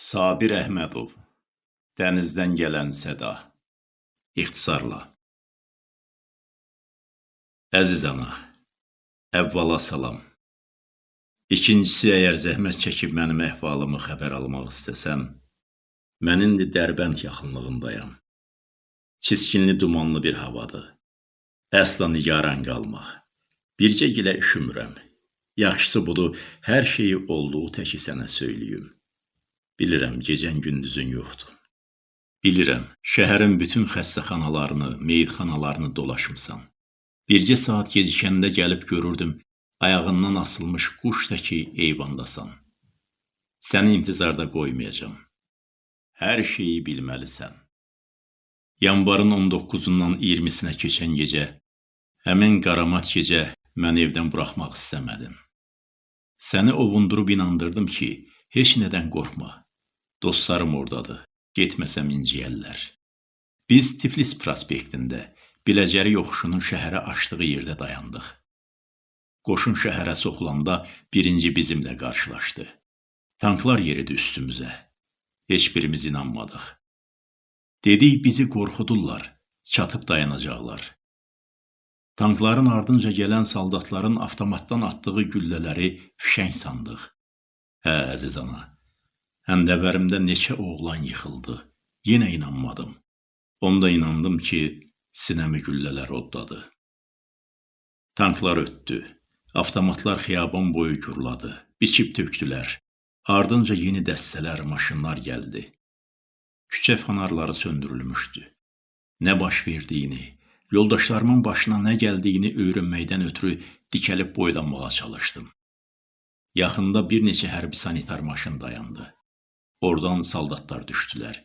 Sabir Əhmədov Dənizdən gələn səda İxtisarla Əziz ana, əvvəla salam. İkincisi, əgər zəhmət çəkib mənim əhvalımı xəbər almaq istəsən, mən indi Dərbənd yaxınlığındayam. Çiskinli dumanlı bir havadır. Əsla nigaran qalma. Bircə gilə üşümürəm. Yaxşısı budur, hər şeyi olduğu təki sənə söyləyim. Bilirəm, gecən gündüzün yoxdur. Bilirəm, şəhərin bütün xəstəxanalarını, meyitxanalarını dolaşmısan. Bircə saat gecikəndə gəlib görürdüm, ayağından asılmış quş təki eyvandasan. Səni intizarda qoymayacam. Hər şeyi bilməlisən. Yanvarın 19-undan 20-sinə keçən gecə, həmin qaramat gecə məni evdən buraxmaq istəmədin. Səni ovundurub inandırdım ki, heç nədən qorxma. Dostlarım ordadır, getməsəm inciyərlər. Biz Tiflis prospektində, Biləcəri yoxuşunun şəhərə açdığı yerdə dayandıq. Qoşun şəhərə soxulanda birinci bizimlə qarşılaşdı. Tanklar yeridi üstümüzə. Heç birimiz inanmadıq. Dedik bizi qorxudurlar, çatıb dayanacaqlar. Tankların ardınca gələn saldatların avtomatdan atdığı güllələri fişəng sandıq. Hə, əziz ana, həndəvərimdə neçə oğlan yıxıldı. Yenə inanmadım. Onda inandım ki, sinəmi güllələr oddadı. Tanklar ötdü. Avtomatlar xiyaban boyu gurladı. Biçib tökdülər. Ardınca yeni dəstələr, maşınlar gəldi. Küçə fanarları söndürülmüşdü. Nə baş verdiyini, yoldaşlarımın başına nə gəldiyini öyrənməkdən ötürü dikəlib boylanmağa çalışdım. Yaxında bir neçə hərbi sanitar maşın dayandı. Oradan saldatlar düşdülər.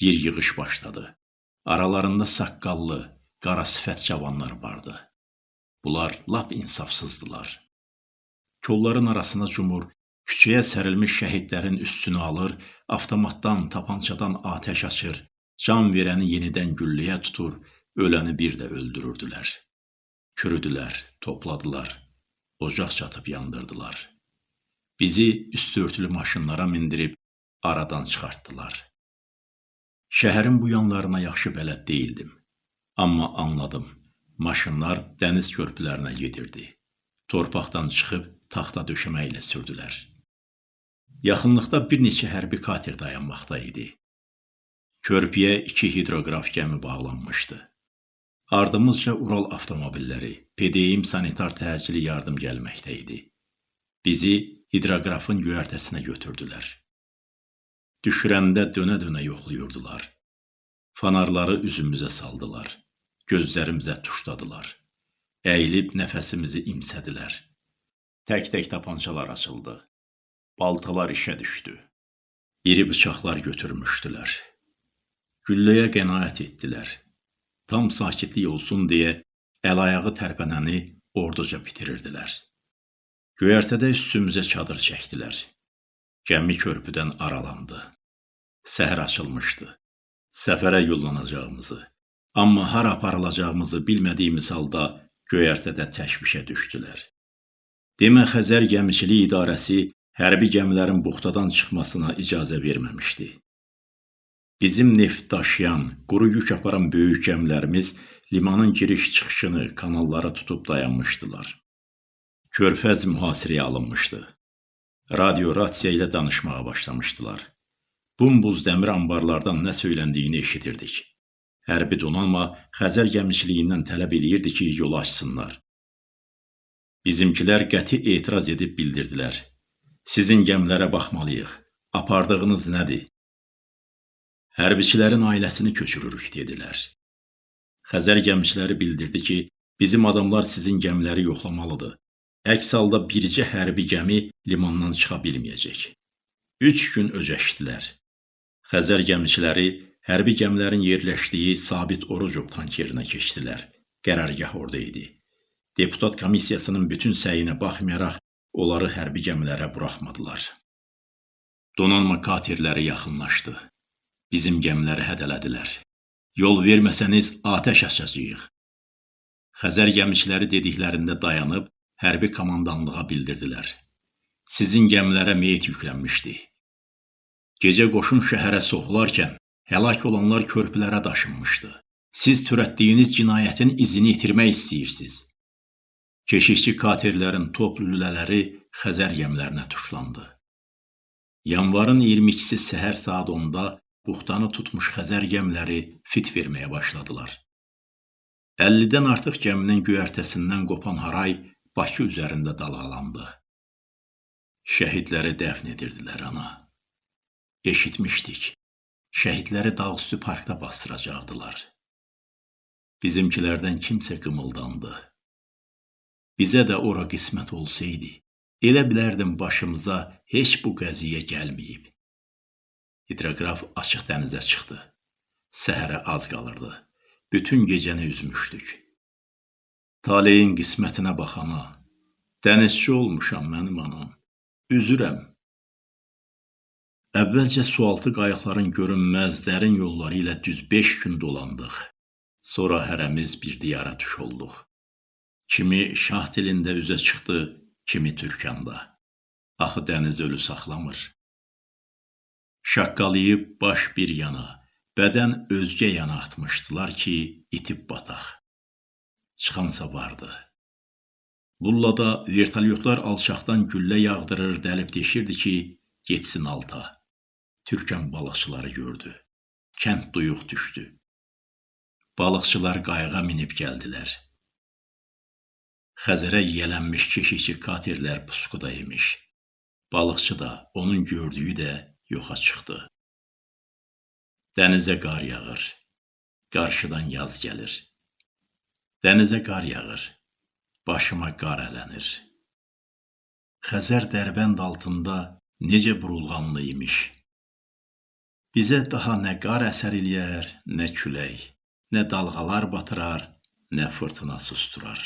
Yer yığış başladı. Aralarında saqqallı, qara sifət cavanlar vardı. Bunlar lap insafsızdılar. Kolların arasına cumur, küçəyə sərilmiş şəhidlərin üstünü alır, avtomatdan, tapançadan atəş açır, can verəni yenidən gülləyə tutur, öləni bir də öldürürdülər. Kürüdülər, topladılar, ocaq çatıb yandırdılar. Bizi üstörtülü maşınlara mindirib aradan çıxartdılar. Şəhərin bu yanlarına yaxşı bələd deyildim. Amma anladım. Maşınlar dəniz körpülərinə gedirdi. Torpaqdan çıxıb taxta döşəmə ilə sürdülər. Yaxınlıqda bir neçə hərbi kater dayanmaqda idi. Körpüyə iki hidroqraf gəmi bağlanmışdı. Ardımızca Ural avtomobilləri, PDM sanitar təcili yardım gəlməkdə idi. Bizi hidroqrafın göyərtəsinə götürdülər. Düşürəndə dönə-dönə yoxlayırdılar. Fanarları üzümüzə saldılar. Gözlərimizə tuşladılar. Əyilib nəfəsimizi imsədilər. Tək-tək tapançalar açıldı. Baltalar işə düşdü. İri bıçaqlar götürmüşdülər. Gülləyə qənaət etdilər. Tam sakitlik olsun deyə əl-ayağı tərpənəni orduca bitirirdilər. Göyərtədə üstümüzə çadır çəkdilər. Gəmi körpüdən aralandı. Səhər açılmışdı. Səfərə yollanacağımızı, amma hara aparılacağımızı bilmədiyimiz halda göyərtədə təşvişə düşdülər. Demə Xəzər Gəmiçilik İdarəsi hərbi gəmilərin buxtadan çıxmasına icazə verməmişdi. Bizim neft daşıyan, quru yük aparan böyük gəmilərimiz limanın giriş-çıxışını, kanalları tutub dayanmışdılar. Körfəz mühasirəyə alınmışdı radio rasiya ilə danışmağa başlamışdılar. Bumbuz dəmir anbarlardan nə söyləndiyini eşidirdik. Hərbi donanma Xəzər gəmiçiliyindən tələb eləyirdi ki, yolu açsınlar. Bizimkilər qəti etiraz edib bildirdilər. Sizin gəmilərə baxmalıyıq. Apardığınız nədir? Hərbiçilərin ailəsini köçürürük, dedilər. Xəzər gəmiçiləri bildirdi ki, bizim adamlar sizin gəmiləri yoxlamalıdır. Əks halda bircə hərbi gəmi limandan çıxa bilməyəcək. Üç gün öcəşdilər. Xəzər gəmiçiləri hərbi gəmilərin yerləşdiyi Sabit Orucov tankerinə keçdilər. Qərargah orada idi. Deputat komissiyasının bütün səyinə baxmayaraq onları hərbi gəmilərə buraxmadılar. Donanma katerləri yaxınlaşdı. Bizim gəmiləri hədələdilər. Yol verməsəniz atəş açacağıq. Xəzər gəmiçiləri dediklərində dayanıb hərbi komandanlığa bildirdilər. Sizin gəmilərə meyit yüklənmişdi. Gecə qoşun şəhərə soxularkən həlak olanlar körpülərə daşınmışdı. Siz törətdiyiniz cinayətin izini itirmək istəyirsiniz. Keşikçi katerlərin toplu lülələri Xəzər gəmilərinə tuşlandı. Yanvarın 22-si səhər saat 10-da buxtanı tutmuş Xəzər gəmiləri fit verməyə başladılar. 50-dən artıq gəminin göyərtəsindən qopan haray Bakı üzərində dalğalandı. Şəhidləri dəfn edirdilər ana. Eşitmişdik. Şəhidləri dağüstü parkda bastıracaqdılar. Bizimkilərdən kimsə qımıldandı. Bizə də ora qismət olsaydı, elə bilərdim başımıza heç bu qəziyyə gəlməyib. Hidroqraf açıq dənizə çıxdı. Səhərə az qalırdı. Bütün gecəni üzmüşdük. Taleyin qismətinə baxana, dənizçi olmuşam mənim anam. Üzürəm. Əvvəlcə sualtı qayıqların görünməz dərin yolları ilə düz 5 gün dolandıq. Sonra hərəmiz bir diyara tuş olduq. Kimi şah dilində üzə çıxdı, kimi türkanda. Axı dəniz ölü saxlamır. Şaqqalayıb baş bir yana, bədən özgə yana atmışdılar ki, itib bataq çıxansa vardı. Bullada vertolyotlar alçaqdan güllə yağdırır, dəlib deşirdi ki, getsin alta. Türkən balıqçıları gördü. Kənd duyuq düşdü. Balıqçılar qayığa minib gəldilər. Xəzərə yiyələnmiş keşikçi katerlər puskuda imiş. Balıqçı da, onun gördüyü də yoxa çıxdı. Dənizə qar yağır. Qarşıdan yaz gəlir. Dənizə qar yağır, başıma qar ələnir. Xəzər dərbənd altında necə burulğanlı imiş. Bizə daha nə qar əsər eləyər, nə külək, nə dalğalar batırar, nə fırtına susturar.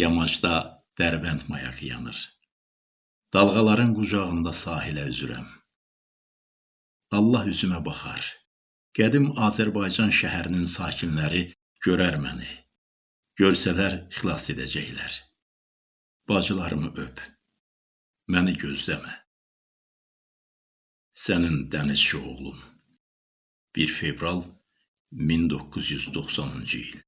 Yamacda dərbənd mayağı yanır. Dalğaların qucağında sahilə üzürəm. Allah üzümə baxar. Qədim Azərbaycan şəhərinin sakinləri görər məni. Görsələr xilas edəcəklər. Bacılarımı öp. Məni gözləmə. Sənin dənizçi oğlum. 1 fevral 1990-cı il.